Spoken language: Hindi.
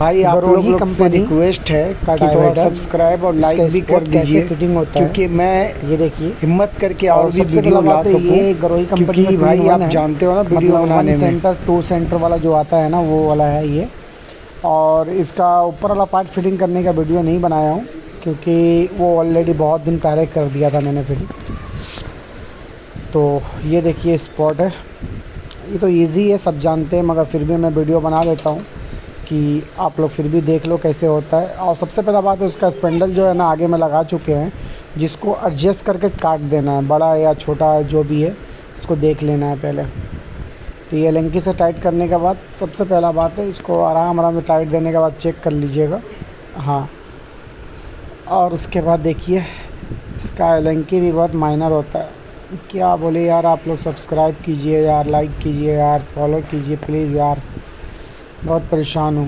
भाई आप लोगों से रिक्वेस्ट है कि थोड़ा सब्सक्राइब और लाइक भी कर दीजिए। क्योंकि मैं ये देखिए। हिम्मत करके और भी वीडियो ला तो सकूँ गरोही कंपनी क्योंकि भाई आप जानते हो ना वीडियो मतलब बनाने में। सेंटर टू सेंटर वाला जो आता है ना वो वाला है ये। और इसका ऊपर वाला पार्ट फिटिंग करने का वीडियो नहीं बनाया हूँ क्योंकि वो ऑलरेडी बहुत दिन पहले कर दिया था मैंने फिटिंग तो ये देखिए स्पॉट है। ये तो इजी है सब जानते हैं मगर फिर भी मैं वीडियो बना देता हूँ। कि आप लोग फिर भी देख लो कैसे होता है। और सबसे पहला बात है, उसका स्पेंडल जो है ना, आगे में लगा चुके हैं, जिसको एडजस्ट करके काट देना है, बड़ा या छोटा है जो भी है, उसको देख लेना है पहले। तो ये लंकी से टाइट करने के बाद सबसे पहला बात है, इसको आराम आराम से टाइट देने के बाद चेक कर लीजिएगा। हाँ। और उसके बाद देखिए, इसका एलंकी भी बहुत माइनर होता है। क्या बोले यार, आप लोग सब्सक्राइब कीजिए यार लाइक कीजिए यार फॉलो कीजिए प्लीज़ यार। बहुत परेशान हूँ।